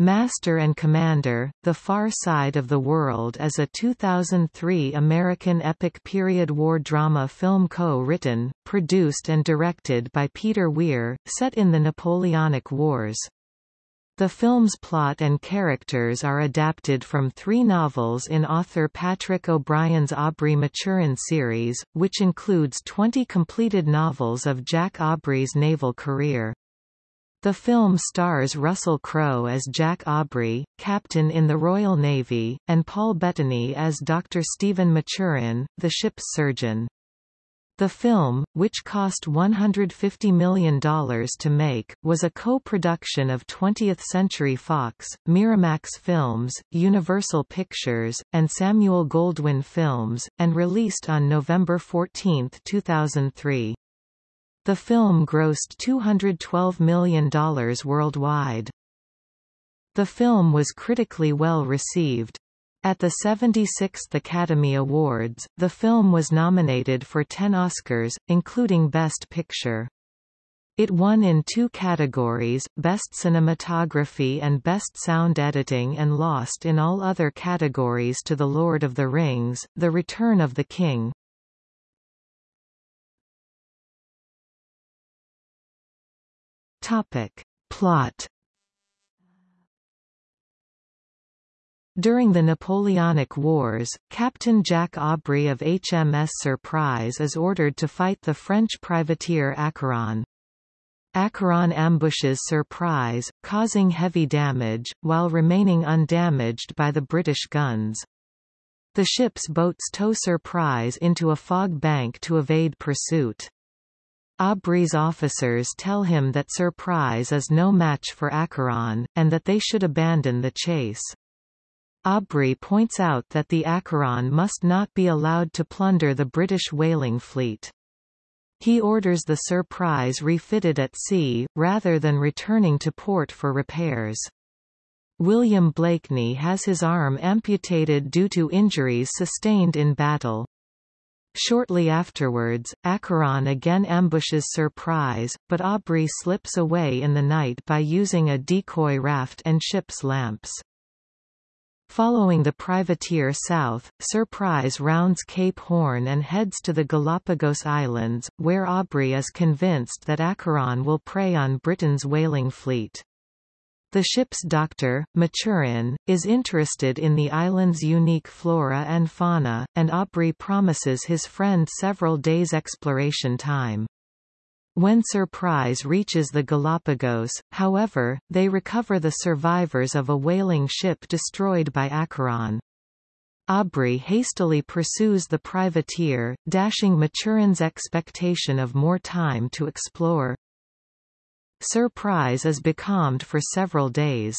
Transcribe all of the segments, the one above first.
Master and Commander, The Far Side of the World is a 2003 American epic period war drama film co-written, produced and directed by Peter Weir, set in the Napoleonic Wars. The film's plot and characters are adapted from three novels in author Patrick O'Brian's Aubrey Maturin series, which includes 20 completed novels of Jack Aubrey's naval career. The film stars Russell Crowe as Jack Aubrey, captain in the Royal Navy, and Paul Bettany as Dr. Stephen Maturin, the ship's surgeon. The film, which cost $150 million to make, was a co-production of 20th Century Fox, Miramax Films, Universal Pictures, and Samuel Goldwyn Films, and released on November 14, 2003. The film grossed $212 million worldwide. The film was critically well received. At the 76th Academy Awards, the film was nominated for 10 Oscars, including Best Picture. It won in two categories, Best Cinematography and Best Sound Editing and lost in all other categories to The Lord of the Rings, The Return of the King. Topic. Plot During the Napoleonic Wars, Captain Jack Aubrey of HMS Surprise is ordered to fight the French privateer Acheron. Acheron ambushes Surprise, causing heavy damage, while remaining undamaged by the British guns. The ship's boats tow Surprise into a fog bank to evade pursuit. Aubrey's officers tell him that Surprise is no match for Acheron, and that they should abandon the chase. Aubrey points out that the Acheron must not be allowed to plunder the British whaling fleet. He orders the Surprise refitted at sea, rather than returning to port for repairs. William Blakeney has his arm amputated due to injuries sustained in battle. Shortly afterwards, Acheron again ambushes Surprise, but Aubrey slips away in the night by using a decoy raft and ship's lamps. Following the privateer south, Surprise rounds Cape Horn and heads to the Galapagos Islands, where Aubrey is convinced that Acheron will prey on Britain's whaling fleet. The ship's doctor, Maturin, is interested in the island's unique flora and fauna, and Aubrey promises his friend several days' exploration time. When Surprise reaches the Galapagos, however, they recover the survivors of a whaling ship destroyed by Acheron. Aubrey hastily pursues the privateer, dashing Maturin's expectation of more time to explore. Surprise is becalmed for several days.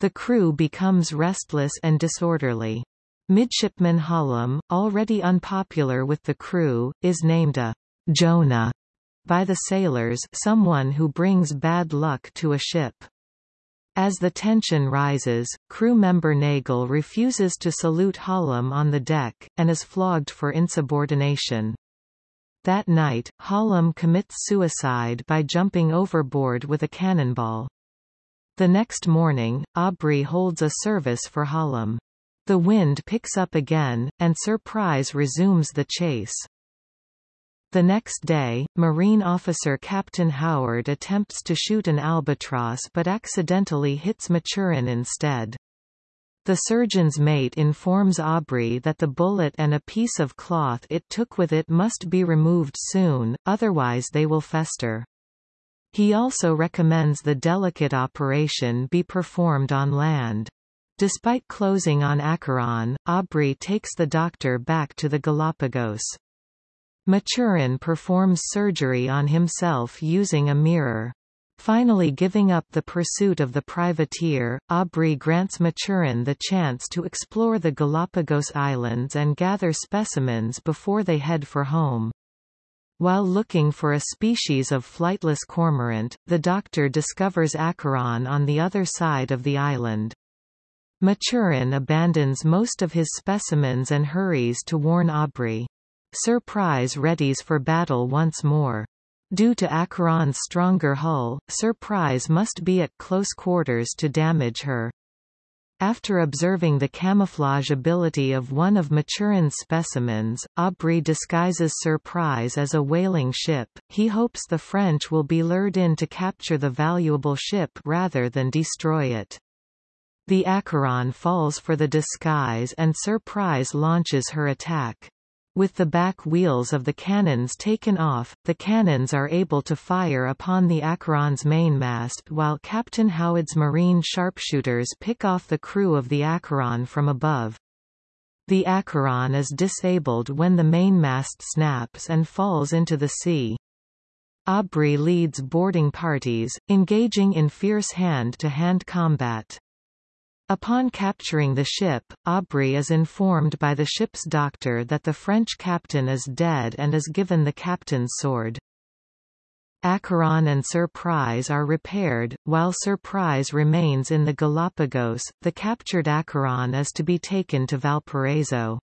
The crew becomes restless and disorderly. Midshipman Hallam, already unpopular with the crew, is named a Jonah by the sailors someone who brings bad luck to a ship. As the tension rises, crew member Nagel refuses to salute Hallam on the deck, and is flogged for insubordination. That night, Hallam commits suicide by jumping overboard with a cannonball. The next morning, Aubrey holds a service for Hallam. The wind picks up again, and Surprise resumes the chase. The next day, Marine officer Captain Howard attempts to shoot an albatross but accidentally hits Maturin instead. The surgeon's mate informs Aubrey that the bullet and a piece of cloth it took with it must be removed soon, otherwise they will fester. He also recommends the delicate operation be performed on land. Despite closing on Acheron, Aubrey takes the doctor back to the Galapagos. Maturin performs surgery on himself using a mirror. Finally giving up the pursuit of the privateer, Aubrey grants Maturin the chance to explore the Galapagos Islands and gather specimens before they head for home. While looking for a species of flightless cormorant, the doctor discovers Acheron on the other side of the island. Maturin abandons most of his specimens and hurries to warn Aubrey. Surprise readies for battle once more. Due to Acheron's stronger hull, Surprise must be at close quarters to damage her. After observing the camouflage ability of one of Maturin's specimens, Aubrey disguises Surprise as a whaling ship. He hopes the French will be lured in to capture the valuable ship rather than destroy it. The Acheron falls for the disguise and Surprise launches her attack. With the back wheels of the cannons taken off, the cannons are able to fire upon the Acheron's mainmast while Captain Howard's marine sharpshooters pick off the crew of the Acheron from above. The Acheron is disabled when the mainmast snaps and falls into the sea. Aubrey leads boarding parties, engaging in fierce hand-to-hand -hand combat. Upon capturing the ship, Aubrey is informed by the ship's doctor that the French captain is dead and is given the captain's sword. Acheron and Surprise are repaired, while Surprise remains in the Galapagos. The captured Acheron is to be taken to Valparaiso.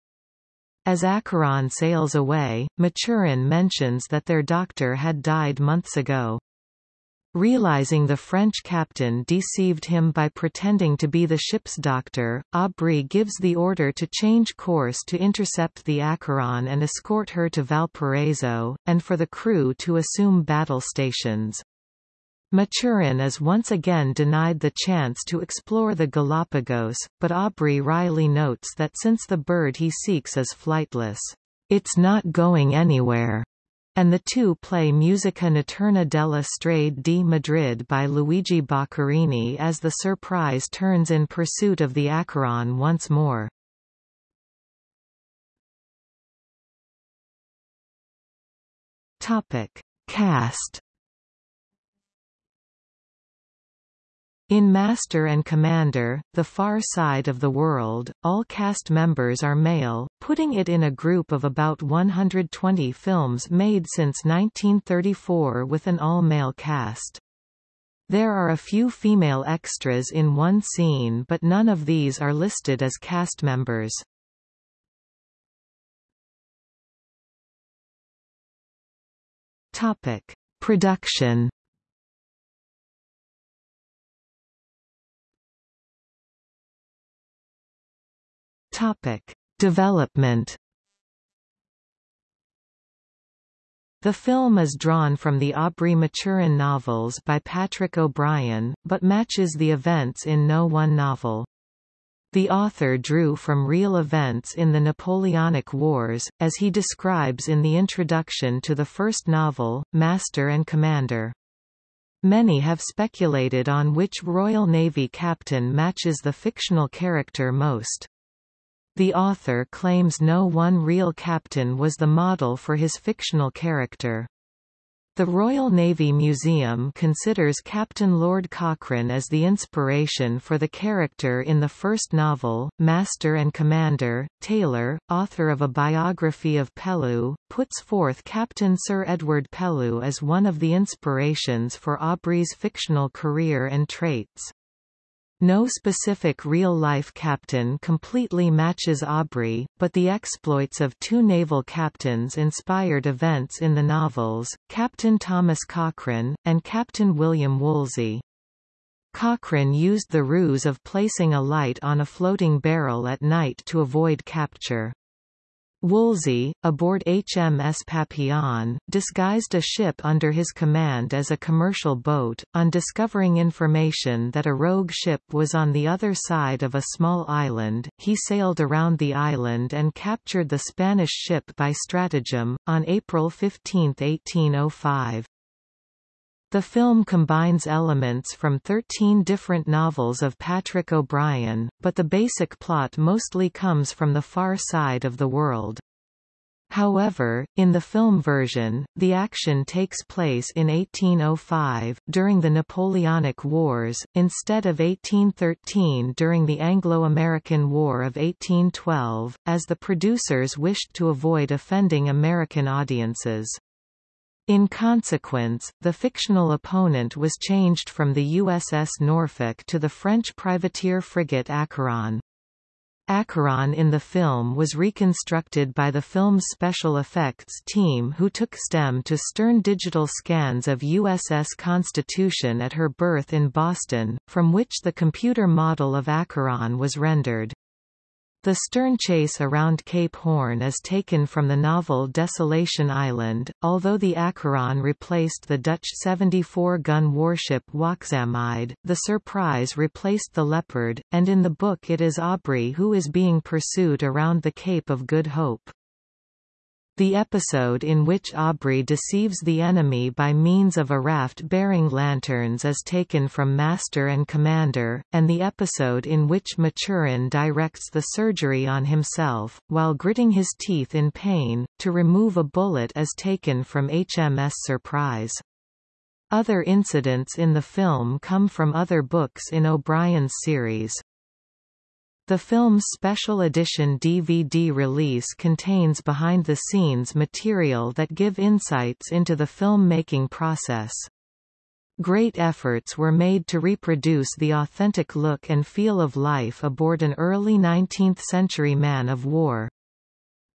As Acheron sails away, Maturin mentions that their doctor had died months ago. Realizing the French captain deceived him by pretending to be the ship's doctor, Aubrey gives the order to change course to intercept the Acheron and escort her to Valparaiso, and for the crew to assume battle stations. Maturin is once again denied the chance to explore the Galapagos, but Aubrey wryly notes that since the bird he seeks is flightless, it's not going anywhere and the two play Musica Notturna della Strade di Madrid by Luigi Boccherini as the surprise turns in pursuit of the Acheron once more. Topic. Cast In Master and Commander, The Far Side of the World, all cast members are male, putting it in a group of about 120 films made since 1934 with an all-male cast. There are a few female extras in one scene but none of these are listed as cast members. Topic. Production Topic: Development. The film is drawn from the Aubrey Maturin novels by Patrick O'Brian, but matches the events in no one novel. The author drew from real events in the Napoleonic Wars, as he describes in the introduction to the first novel, Master and Commander. Many have speculated on which Royal Navy captain matches the fictional character most. The author claims no one real captain was the model for his fictional character. The Royal Navy Museum considers Captain Lord Cochrane as the inspiration for the character in the first novel, Master and Commander. Taylor, author of a biography of Pellew, puts forth Captain Sir Edward Pellew as one of the inspirations for Aubrey's fictional career and traits. No specific real-life captain completely matches Aubrey, but the exploits of two naval captains inspired events in the novels, Captain Thomas Cochrane, and Captain William Woolsey. Cochrane used the ruse of placing a light on a floating barrel at night to avoid capture. Woolsey, aboard HMS Papillon, disguised a ship under his command as a commercial boat. On discovering information that a rogue ship was on the other side of a small island, he sailed around the island and captured the Spanish ship by stratagem, on April 15, 1805. The film combines elements from 13 different novels of Patrick O'Brian, but the basic plot mostly comes from the far side of the world. However, in the film version, the action takes place in 1805, during the Napoleonic Wars, instead of 1813 during the Anglo-American War of 1812, as the producers wished to avoid offending American audiences. In consequence, the fictional opponent was changed from the USS Norfolk to the French privateer frigate Acheron. Acheron in the film was reconstructed by the film's special effects team who took STEM to stern digital scans of USS Constitution at her berth in Boston, from which the computer model of Acheron was rendered. The stern chase around Cape Horn is taken from the novel Desolation Island, although the Acheron replaced the Dutch 74-gun warship Waakzaamheid, the Surprise replaced the Leopard, and in the book it is Aubrey who is being pursued around the Cape of Good Hope. The episode in which Aubrey deceives the enemy by means of a raft bearing lanterns is taken from Master and Commander, and the episode in which Maturin directs the surgery on himself, while gritting his teeth in pain, to remove a bullet is taken from HMS Surprise. Other incidents in the film come from other books in O'Brian's series. The film's special edition DVD release contains behind-the-scenes material that give insights into the film-making process. Great efforts were made to reproduce the authentic look and feel of life aboard an early 19th-century man of war.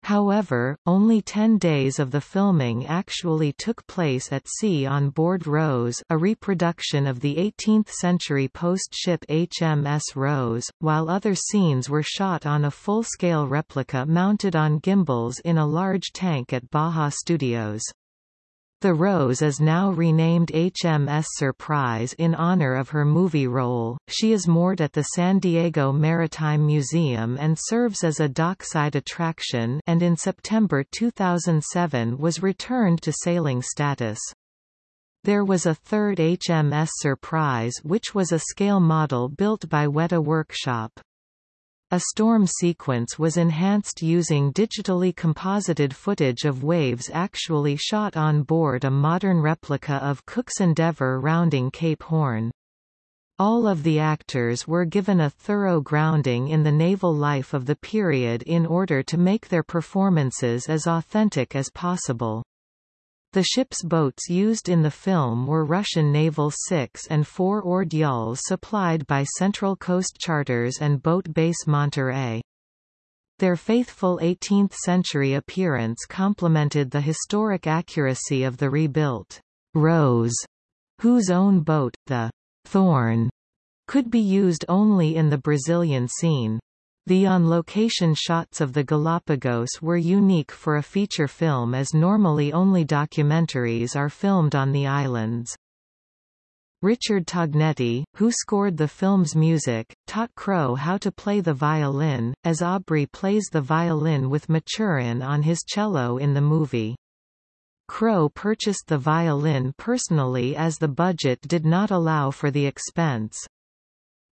However, only 10 days of the filming actually took place at sea on board Rose a reproduction of the 18th-century post-ship HMS Rose, while other scenes were shot on a full-scale replica mounted on gimbals in a large tank at Baja Studios. The Rose is now renamed HMS Surprise in honor of her movie role. She is moored at the San Diego Maritime Museum and serves as a dockside attraction and in September 2007 was returned to sailing status. There was a third HMS Surprise which was a scale model built by Weta Workshop. A storm sequence was enhanced using digitally composited footage of waves actually shot on board a modern replica of Cook's Endeavour rounding Cape Horn. All of the actors were given a thorough grounding in the naval life of the period in order to make their performances as authentic as possible. The ship's boats used in the film were Russian Naval 6 and 4 oared yawls supplied by Central Coast Charters and Boat Base Monterey. Their faithful 18th-century appearance complemented the historic accuracy of the rebuilt Rose, whose own boat, the Thorn, could be used only in the Brazilian scene. The on-location shots of the Galapagos were unique for a feature film as normally only documentaries are filmed on the islands. Richard Tognetti, who scored the film's music, taught Crowe how to play the violin, as Aubrey plays the violin with Maturin on his cello in the movie. Crowe purchased the violin personally as the budget did not allow for the expense.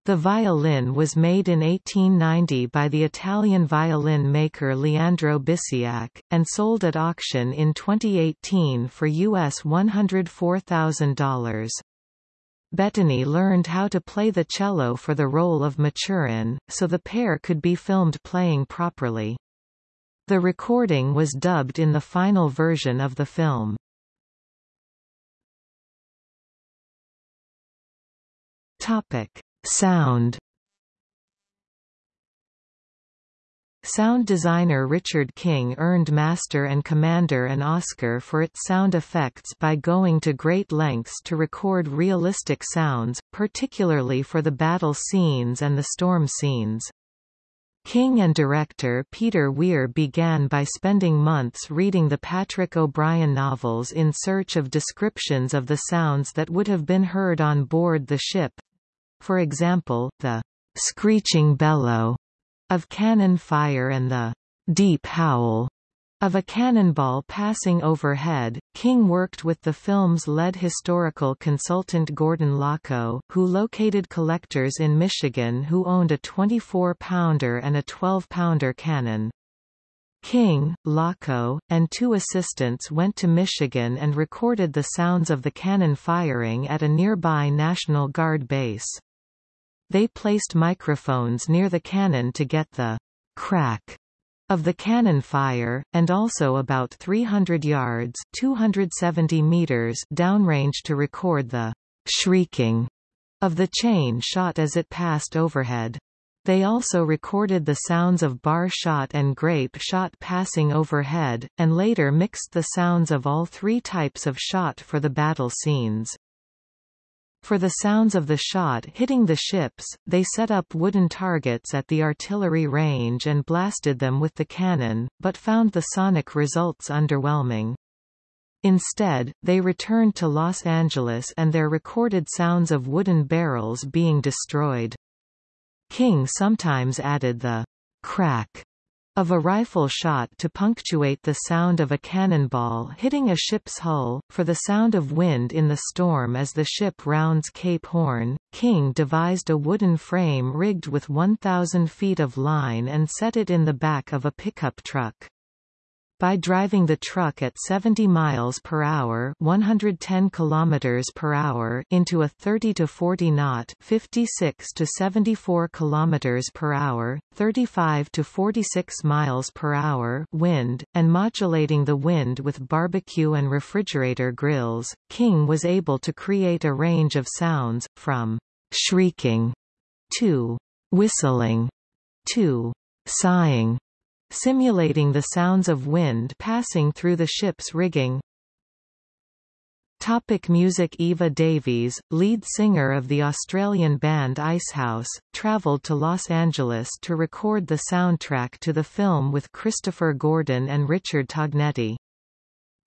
The violin was made in 1890 by the Italian violin maker Leandro Bisiach, and sold at auction in 2018 for US $104,000. Bettany learned how to play the cello for the role of Maturin, so the pair could be filmed playing properly. The recording was dubbed in the final version of the film. Topic. Sound Sound designer Richard King earned Master and Commander an Oscar for its sound effects by going to great lengths to record realistic sounds, particularly for the battle scenes and the storm scenes. King and director Peter Weir began by spending months reading the Patrick O'Brian novels in search of descriptions of the sounds that would have been heard on board the ship, for example, the screeching bellow of cannon fire and the deep howl of a cannonball passing overhead, King worked with the film's lead historical consultant Gordon Laco, who located collectors in Michigan who owned a 24-pounder and a 12-pounder cannon. King, Laco, and two assistants went to Michigan and recorded the sounds of the cannon firing at a nearby National Guard base. They placed microphones near the cannon to get the crack of the cannon fire, and also about 300 yards 270 meters downrange to record the shrieking of the chain shot as it passed overhead. They also recorded the sounds of bar shot and grape shot passing overhead, and later mixed the sounds of all three types of shot for the battle scenes. For the sounds of the shot hitting the ships, they set up wooden targets at the artillery range and blasted them with the cannon, but found the sonic results underwhelming. Instead, they returned to Los Angeles and there recorded sounds of wooden barrels being destroyed. King sometimes added the crack of a rifle shot to punctuate the sound of a cannonball hitting a ship's hull. For the sound of wind in the storm as the ship rounds Cape Horn, King devised a wooden frame rigged with 1,000 feet of line and set it in the back of a pickup truck by driving the truck at 70 miles per hour, 110 kilometers per hour into a 30 to 40 knot, 56 to 74 kilometers per hour, 35 to 46 miles per hour wind, and modulating the wind with barbecue and refrigerator grills. King was able to create a range of sounds from shrieking to whistling to sighing simulating the sounds of wind passing through the ship's rigging. Topic music Iva Davies, lead singer of the Australian band Icehouse, travelled to Los Angeles to record the soundtrack to the film with Christopher Gordon and Richard Tognetti.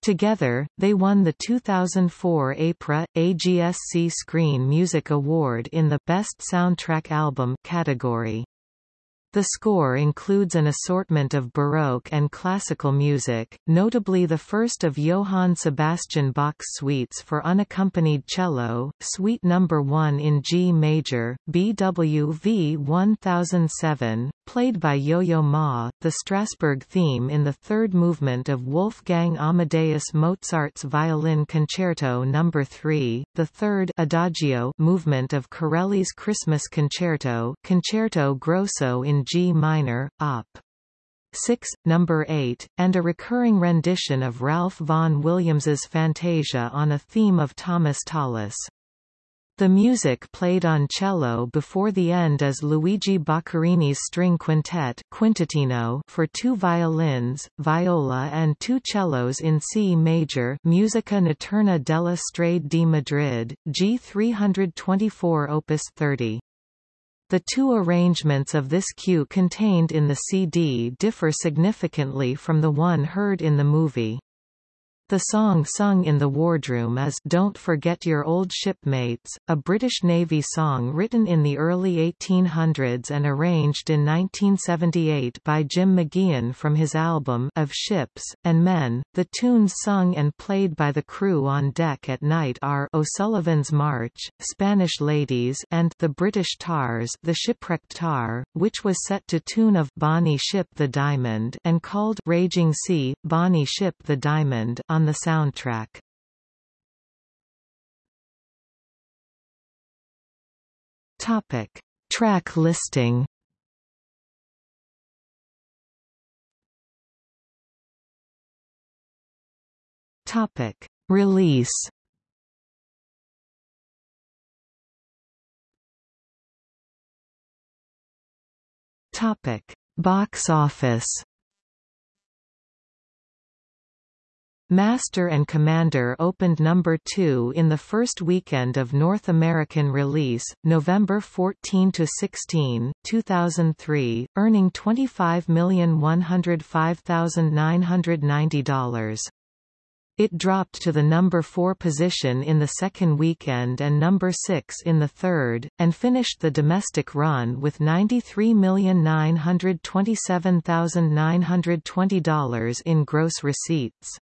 Together, they won the 2004 APRA, AGSC Screen Music Award in the Best Soundtrack Album category. The score includes an assortment of Baroque and classical music, notably the first of Johann Sebastian Bach's suites for unaccompanied cello, Suite No. 1 in G major, BWV 1007, played by Yo-Yo Ma, the Strasbourg theme in the third movement of Wolfgang Amadeus Mozart's Violin Concerto No. 3, the third Adagio movement of Corelli's Christmas Concerto Concerto Grosso in G minor, Op. 6, number 8, and a recurring rendition of Ralph Vaughan Williams's Fantasia on a theme of Thomas Tallis. The music played on cello before the end is Luigi Boccherini's string quintet Quintettino for two violins, viola and two cellos in C major Musica Notturna della Strade di Madrid, G 324 opus 30. The two arrangements of this cue contained in the CD differ significantly from the one heard in the movie. The song sung in the wardroom is Don't Forget Your Old Shipmates, a British Navy song written in the early 1800s and arranged in 1978 by Jim Mageean from his album Of Ships, and Men. The tunes sung and played by the crew on deck at night are O'Sullivan's March, Spanish Ladies and The British Tars The Shipwrecked Tar, which was set to tune of Bonnie Ship the Diamond and called Raging Sea, Bonnie Ship the Diamond on the soundtrack. Topic: Track listing. Topic: Release. Topic: Box office. Master and Commander opened number 2 in the first weekend of North American release, November 14–16, 2003, earning $25,105,990. It dropped to the number 4 position in the second weekend and number 6 in the third, and finished the domestic run with $93,927,920 in gross receipts.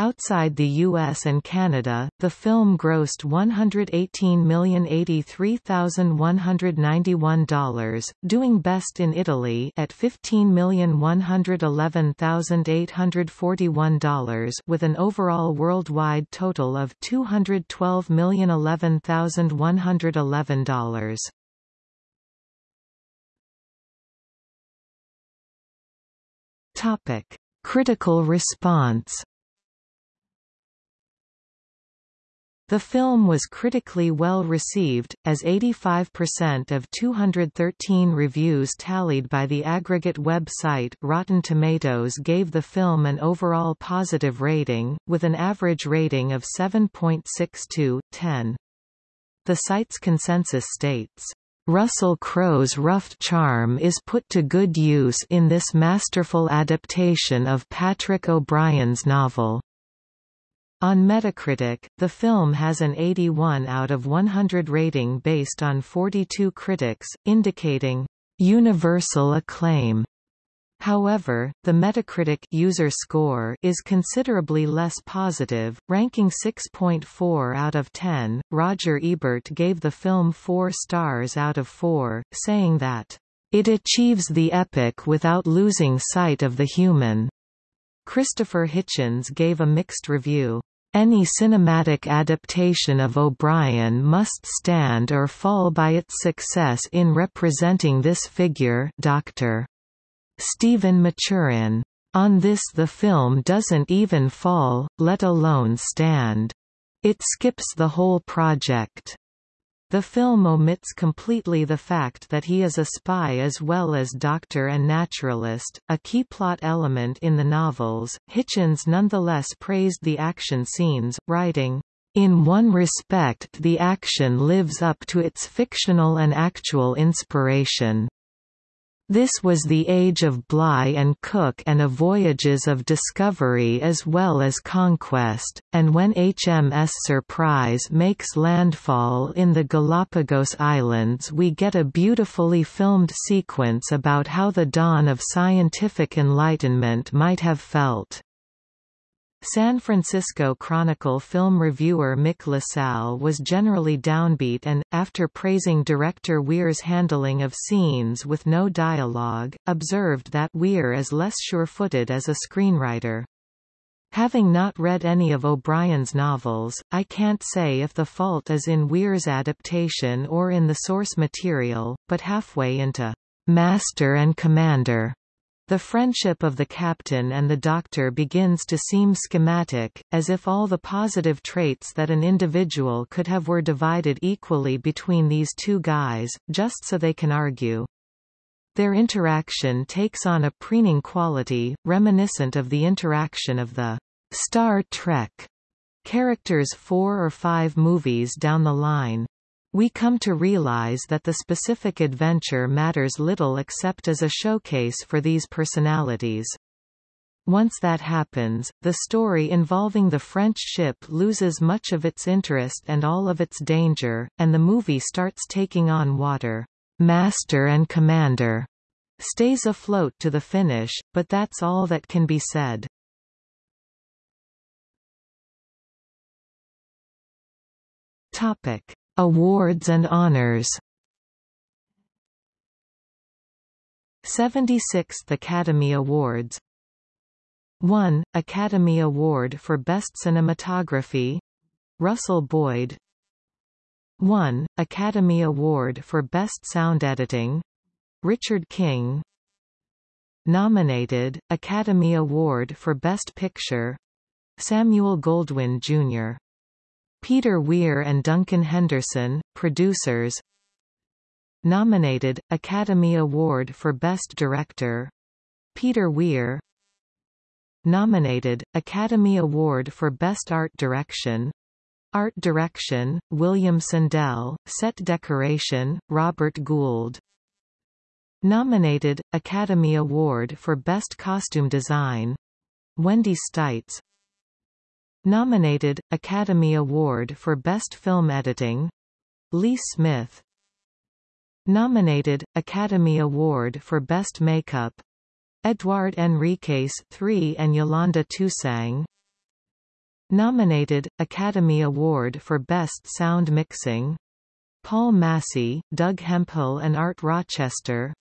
Outside the US and Canada, the film grossed $118,083,191, doing best in Italy at $15,111,841 with an overall worldwide total of $212,011,111. Topic: Critical response The film was critically well received, as 85% of 213 reviews tallied by the aggregate website Rotten Tomatoes gave the film an overall positive rating, with an average rating of 7.62/10. The site's consensus states, Russell Crowe's rough charm is put to good use in this masterful adaptation of Patrick O'Brian's novel. On Metacritic, the film has an 81 out of 100 rating based on 42 critics, indicating universal acclaim. However, the Metacritic user score is considerably less positive, ranking 6.4 out of 10. Roger Ebert gave the film 4 stars out of 4, saying that it achieves the epic without losing sight of the human. Christopher Hitchens gave a mixed review. Any cinematic adaptation of O'Brian must stand or fall by its success in representing this figure Dr. Stephen Maturin. On this the film doesn't even fall, let alone stand. It skips the whole project. The film omits completely the fact that he is a spy as well as doctor and naturalist, a key plot element in the novels. Hitchens nonetheless praised the action scenes, writing, in one respect the action lives up to its fictional and actual inspiration. This was the age of Bligh and Cook and of voyages of discovery as well as conquest, and when HMS Surprise makes landfall in the Galapagos Islands we get a beautifully filmed sequence about how the dawn of scientific enlightenment might have felt. San Francisco Chronicle film reviewer Mick LaSalle was generally downbeat and, after praising director Weir's handling of scenes with no dialogue, observed that Weir is less sure-footed as a screenwriter. Having not read any of O'Brian's novels, I can't say if the fault is in Weir's adaptation or in the source material, but halfway into Master and Commander the friendship of the captain and the doctor begins to seem schematic, as if all the positive traits that an individual could have were divided equally between these two guys, just so they can argue. Their interaction takes on a preening quality, reminiscent of the interaction of the Star Trek characters four or five movies down the line. We come to realize that the specific adventure matters little except as a showcase for these personalities. Once that happens, the story involving the French ship loses much of its interest and all of its danger, and the movie starts taking on water. Master and Commander stays afloat to the finish, but that's all that can be said. Topic. Awards and honors 76th Academy Awards 1. Academy Award for Best Cinematography Russell Boyd 1. Academy Award for Best Sound Editing Richard King Nominated, Academy Award for Best Picture Samuel Goldwyn Jr. Peter Weir and Duncan Henderson, producers. Nominated, Academy Award for Best Director. Peter Weir. Nominated, Academy Award for Best Art Direction. Art Direction, William Sandell, Set Decoration, Robert Gould. Nominated, Academy Award for Best Costume Design. Wendy Stites Nominated, Academy Award for Best Film Editing Lee Smith. Nominated, Academy Award for Best Makeup Edouard Henriques III and Yolanda Toussieng. Nominated, Academy Award for Best Sound Mixing Paul Massey, Doug Hemphill and Art Rochester.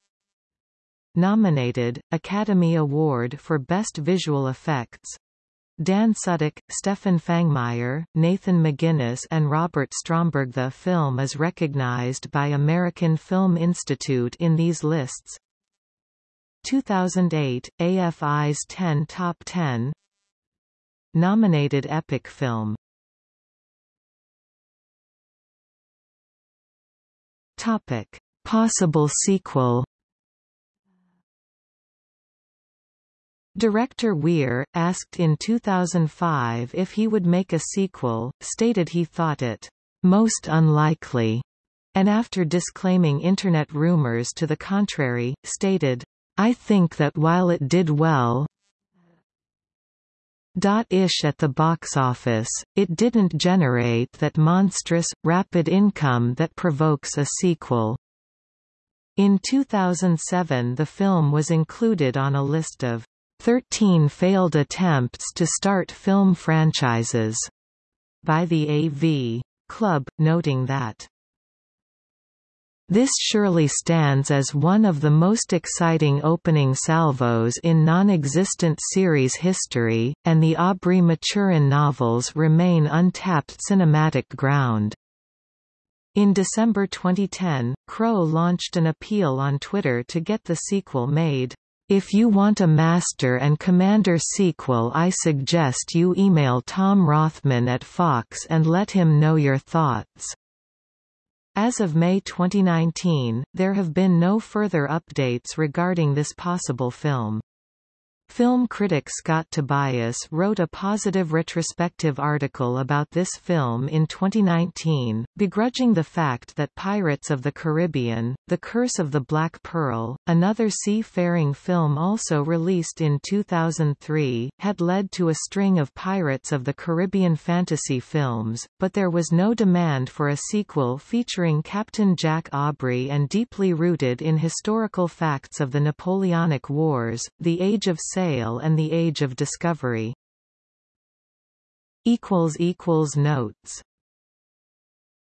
Nominated, Academy Award for Best Visual Effects Dan Sudick, Stefan Fangmeier, Nathan McGuinness and Robert Stromberg The film is recognized by American Film Institute in these lists. 2008, AFI's 10 Top 10 Nominated Epic Film Topic. Possible sequel Director Weir, asked in 2005 if he would make a sequel, stated he thought it most unlikely, and after disclaiming Internet rumors to the contrary, stated, I think that while it did well, ish at the box office, it didn't generate that monstrous, rapid income that provokes a sequel. In 2007 the film was included on a list of 13 failed attempts to start film franchises by the AV Club, noting that this surely stands as one of the most exciting opening salvos in non-existent series history, and the Aubrey Maturin novels remain untapped cinematic ground. In December 2010, Crowe launched an appeal on Twitter to get the sequel made. If you want a Master and Commander sequel I suggest you email Tom Rothman at Fox and let him know your thoughts. As of May 2019, there have been no further updates regarding this possible film. Film critic Scott Tobias wrote a positive retrospective article about this film in 2019, begrudging the fact that Pirates of the Caribbean, The Curse of the Black Pearl, another seafaring film also released in 2003, had led to a string of Pirates of the Caribbean fantasy films, but there was no demand for a sequel featuring Captain Jack Aubrey and deeply rooted in historical facts of the Napoleonic Wars, the Age of Sail and the Age of Discovery. Notes